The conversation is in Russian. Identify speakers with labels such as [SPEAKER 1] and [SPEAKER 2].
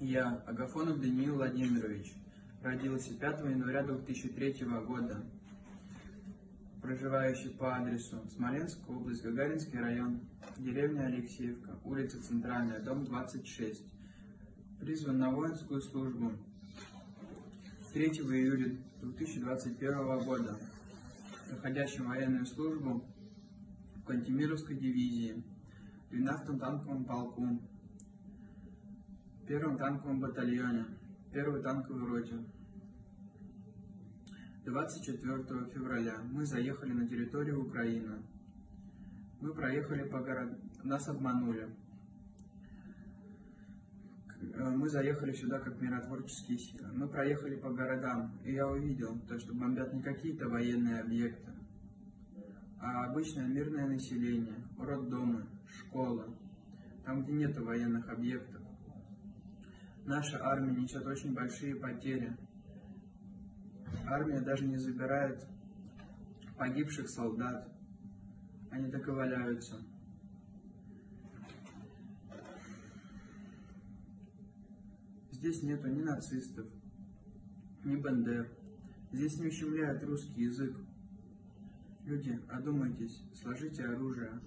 [SPEAKER 1] Я, Агафонов Даниил Владимирович, родился 5 января 2003 года, проживающий по адресу Смоленская область, Гагаринский район, деревня Алексеевка, улица Центральная, дом 26. Призван на воинскую службу 3 июля 2021 года, проходящим военную службу в Кантемировской дивизии, 12-м танковом полку, первом танковом батальоне, первой танковой роте. 24 февраля мы заехали на территорию Украины. Мы проехали по городам, нас обманули. Э, мы заехали сюда как миротворческие силы. Мы проехали по городам, и я увидел, то, что бомбят не какие-то военные объекты, а обычное мирное население, роддомы, школы, там, где нет военных объектов. Наша армия несет очень большие потери. Армия даже не забирает погибших солдат. Они так и валяются. Здесь нету ни нацистов, ни бандер. Здесь не ущемляют русский язык. Люди, одумайтесь, сложите оружие.